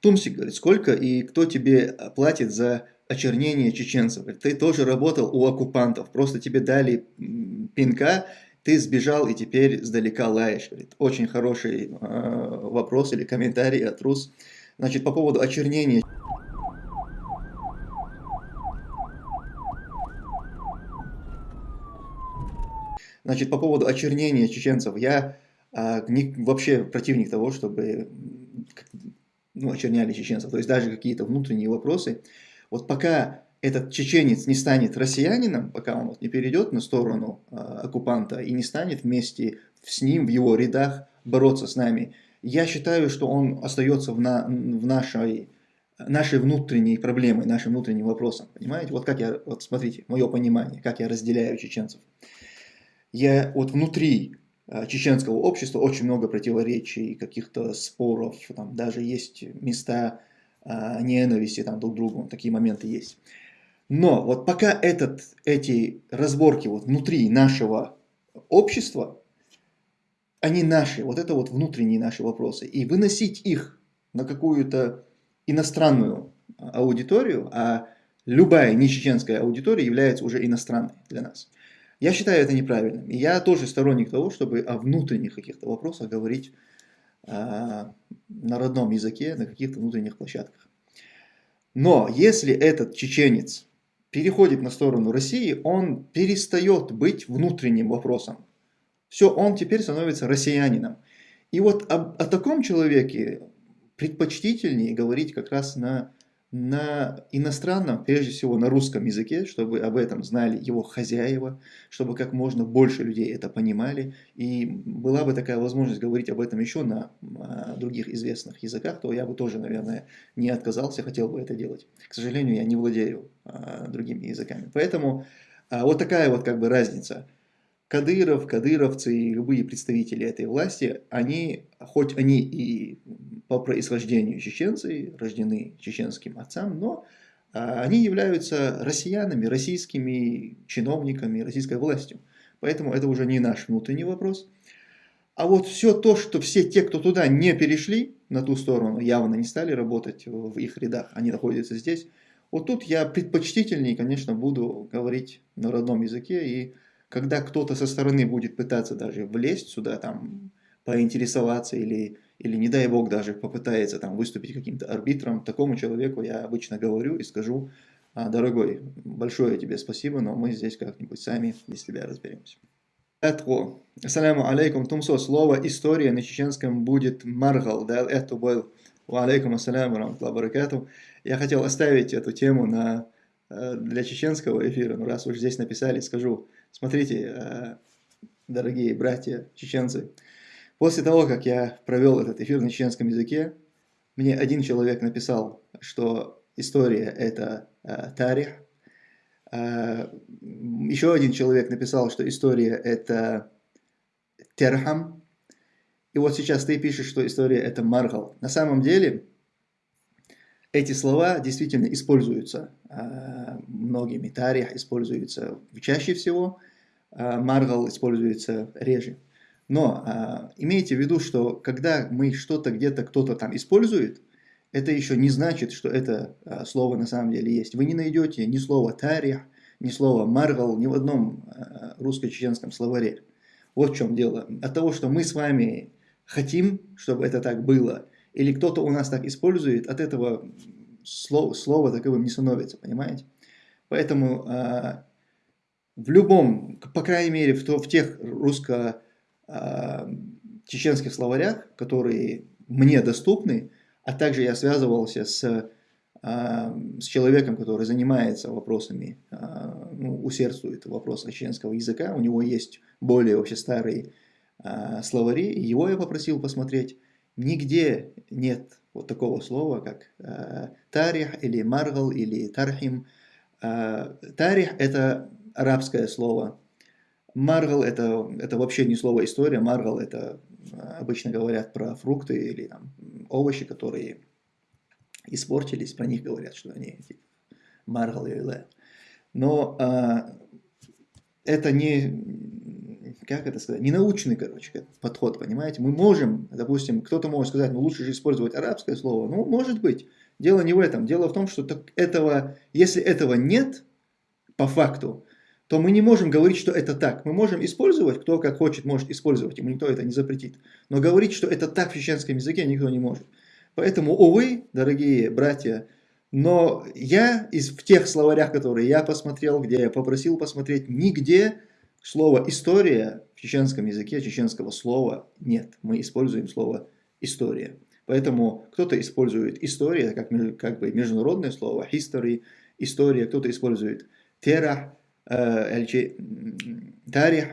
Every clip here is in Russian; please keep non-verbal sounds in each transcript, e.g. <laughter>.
Тумсик говорит, сколько и кто тебе платит за очернение чеченцев? Ты тоже работал у оккупантов, просто тебе дали пинка, ты сбежал и теперь сдалека лаешь. Говорит, очень хороший э, вопрос или комментарий от Рус. Значит, по поводу очернения. Значит, по поводу очернения чеченцев, я а, не, вообще противник того, чтобы ну, очерняли чеченцев. То есть даже какие-то внутренние вопросы. Вот пока этот чеченец не станет россиянином, пока он вот не перейдет на сторону а, оккупанта и не станет вместе с ним, в его рядах, бороться с нами, я считаю, что он остается в, на, в нашей, нашей внутренней проблемой, нашим внутренним вопросом. Понимаете? Вот как я, вот смотрите, мое понимание, как я разделяю чеченцев я вот внутри чеченского общества очень много противоречий, каких-то споров, там даже есть места а, ненависти там, друг к другу, такие моменты есть. Но вот пока этот, эти разборки вот внутри нашего общества, они наши, вот это вот внутренние наши вопросы, и выносить их на какую-то иностранную аудиторию, а любая нечеченская аудитория является уже иностранной для нас. Я считаю это неправильным. И я тоже сторонник того, чтобы о внутренних каких-то вопросах говорить а, на родном языке, на каких-то внутренних площадках. Но если этот чеченец переходит на сторону России, он перестает быть внутренним вопросом. Все, он теперь становится россиянином. И вот о, о таком человеке предпочтительнее говорить как раз на на иностранном, прежде всего на русском языке, чтобы об этом знали его хозяева, чтобы как можно больше людей это понимали. И была бы такая возможность говорить об этом еще на а, других известных языках, то я бы тоже, наверное, не отказался, хотел бы это делать. К сожалению, я не владею а, другими языками. Поэтому а, вот такая вот как бы разница. Кадыров, кадыровцы и любые представители этой власти, они, хоть они и по происхождению чеченцы, рождены чеченским отцам, но а, они являются россиянами, российскими чиновниками, российской властью. Поэтому это уже не наш внутренний вопрос. А вот все то, что все те, кто туда не перешли, на ту сторону, явно не стали работать в их рядах, они находятся здесь, вот тут я предпочтительнее, конечно, буду говорить на родном языке. И когда кто-то со стороны будет пытаться даже влезть сюда, там, поинтересоваться или или не дай бог даже попытается там выступить каким-то арбитром, такому человеку я обычно говорю и скажу, «А, дорогой, большое тебе спасибо, но мы здесь как-нибудь сами без тебя разберемся. Это, ассаляму алейкум, тумсо, слово история на чеченском будет маргал, да, это был, алейкум ассаляму, рамтла баракату. Я хотел оставить эту тему на, э, для чеченского эфира, но раз уж здесь написали, скажу, смотрите, э, дорогие братья чеченцы, После того, как я провел этот эфир на чеченском языке, мне один человек написал, что история это э, тарих. Э, еще один человек написал, что история это терхам. И вот сейчас ты пишешь, что история это маргал. На самом деле, эти слова действительно используются э, многими. Тарих используется чаще всего, э, маргал используется реже. Но а, имейте в виду, что когда мы что-то где-то кто-то там использует, это еще не значит, что это а, слово на самом деле есть. Вы не найдете ни слова тарих, ни слова маргал ни в одном а, русско-чеченском словаре. Вот в чем дело. От того, что мы с вами хотим, чтобы это так было, или кто-то у нас так использует, от этого слова, слова таковым не становится, понимаете? Поэтому а, в любом, по крайней мере, в, то, в тех русско чеченских словарях, которые мне доступны, а также я связывался с, э, с человеком, который занимается вопросами, э, ну, усердствует в вопросах чеченского языка, у него есть более вообще старые словари, его я попросил посмотреть, нигде нет вот такого слова, как тарих или маргал или тархим. Тарих – это арабское слово, Маргал это, это вообще не слово история, маргал это обычно говорят про фрукты или там, овощи, которые испортились, про них говорят, что они маргал или лэ. Но а, это не, как это сказать, ненаучный, короче, подход, понимаете? Мы можем, допустим, кто-то может сказать, ну лучше же использовать арабское слово. Ну, может быть. Дело не в этом. Дело в том, что так этого, если этого нет, по факту, то мы не можем говорить, что это так. Мы можем использовать, кто как хочет, может использовать, ему никто это не запретит. Но говорить, что это так в чеченском языке, никто не может. Поэтому, увы, дорогие братья, но я из, в тех словарях, которые я посмотрел, где я попросил посмотреть, нигде слова «история» в чеченском языке, чеченского слова нет. Мы используем слово «история». Поэтому кто-то использует «история» как, как бы международное слово, «history», «история», кто-то использует «терах», э, «тарих».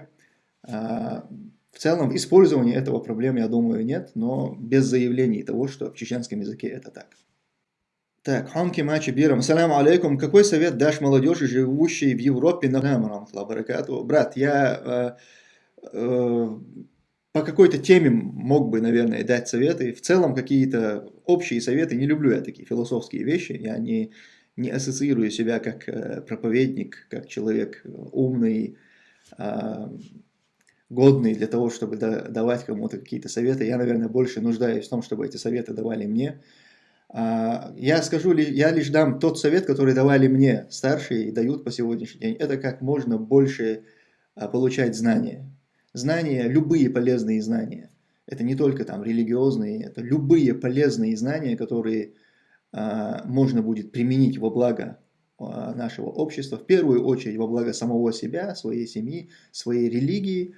А, в целом, использования этого проблем, я думаю, нет, но без заявлений того, что в чеченском языке это так. Так, Ханки Мачи Бирам. Саляму алейкум. Какой совет дашь молодежи, живущей в Европе на баракату? Брат, я э, э, по какой-то теме мог бы, наверное, дать советы. В целом, какие-то общие советы. Не люблю я такие философские вещи. Я не, не ассоциирую себя как э, проповедник, как человек умный, э, годный для того, чтобы да, давать кому-то какие-то советы. Я, наверное, больше нуждаюсь в том, чтобы эти советы давали мне. А, я скажу, я лишь дам тот совет, который давали мне старшие и дают по сегодняшний день. Это как можно больше а, получать знания. Знания, любые полезные знания. Это не только там религиозные, это любые полезные знания, которые а, можно будет применить во благо нашего общества, в первую очередь во благо самого себя, своей семьи, своей религии,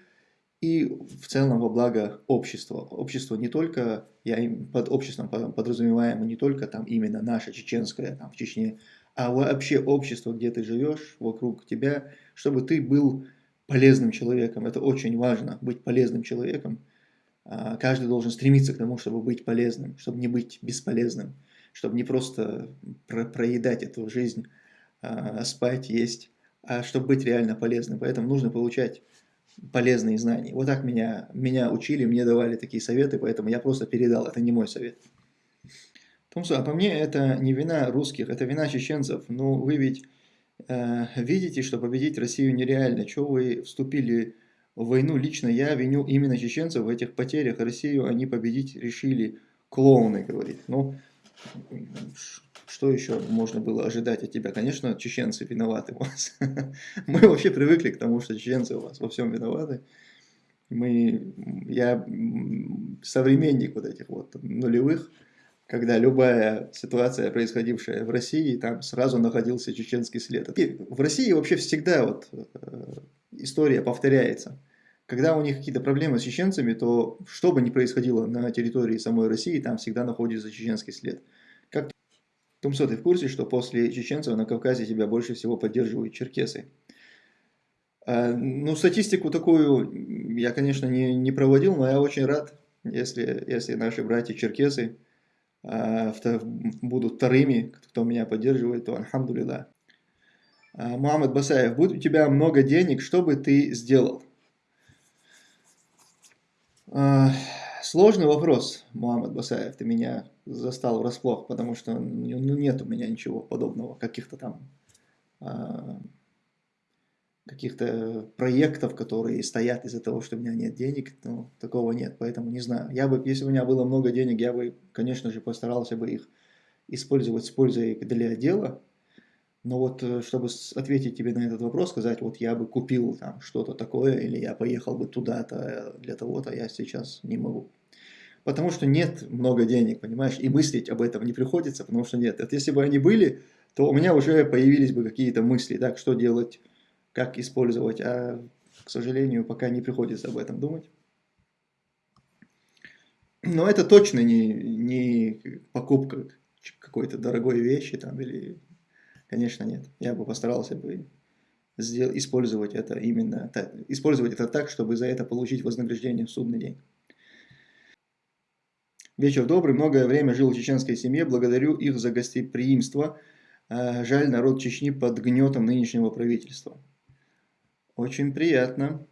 и в целом во благо общества. Общество не только, я под обществом подразумеваем не только там именно наше чеченское, там в Чечне, а вообще общество, где ты живешь, вокруг тебя, чтобы ты был полезным человеком. Это очень важно, быть полезным человеком. А, каждый должен стремиться к тому, чтобы быть полезным, чтобы не быть бесполезным, чтобы не просто про проедать эту жизнь, а, спать, есть, а чтобы быть реально полезным. Поэтому нужно получать полезные знания. Вот так меня, меня учили, мне давали такие советы, поэтому я просто передал, это не мой совет. Томсу, а по мне это не вина русских, это вина чеченцев. Ну, вы ведь э, видите, что победить Россию нереально. Чего вы вступили в войну? Лично я виню именно чеченцев в этих потерях. Россию они победить решили. Клоуны, говорит. Ну, что еще можно было ожидать от тебя? Конечно, чеченцы виноваты у вас. <laughs> Мы вообще привыкли к тому, что чеченцы у вас во всем виноваты. Мы, я современник вот этих вот нулевых, когда любая ситуация, происходившая в России, там сразу находился чеченский след. И в России вообще всегда вот э, история повторяется. Когда у них какие-то проблемы с чеченцами, то что бы ни происходило на территории самой России, там всегда находится чеченский след. Тумсо, ты в курсе, что после чеченцев на Кавказе тебя больше всего поддерживают черкесы? А, ну, статистику такую я, конечно, не, не проводил, но я очень рад, если, если наши братья-черкесы а, будут вторыми, кто меня поддерживает, то альхамдулилlah. А, Мухаммад Басаев, будет у тебя много денег, что бы ты сделал? Сложный вопрос, Мухаммад Басаев, ты меня застал врасплох, потому что ну, ну, нет у меня ничего подобного, каких-то там а, каких-то проектов, которые стоят из-за того, что у меня нет денег, ну, такого нет, поэтому не знаю. Я бы, если у меня было много денег, я бы, конечно же, постарался бы их использовать с пользой для дела, но вот, э, чтобы ответить тебе на этот вопрос, сказать, вот я бы купил там что-то такое, или я поехал бы туда-то э, для того-то, я сейчас не могу. Потому что нет много денег, понимаешь, и мыслить об этом не приходится, потому что нет. Это если бы они были, то у меня уже появились бы какие-то мысли, так, что делать, как использовать, а, к сожалению, пока не приходится об этом думать. Но это точно не, не покупка какой-то дорогой вещи там, или, конечно, нет. Я бы постарался бы сделать, использовать это именно, так, использовать это так, чтобы за это получить вознаграждение в судный день. Вечер добрый, многое время жил в чеченской семье, благодарю их за гостеприимство. А, жаль, народ Чечни под гнетом нынешнего правительства. Очень приятно.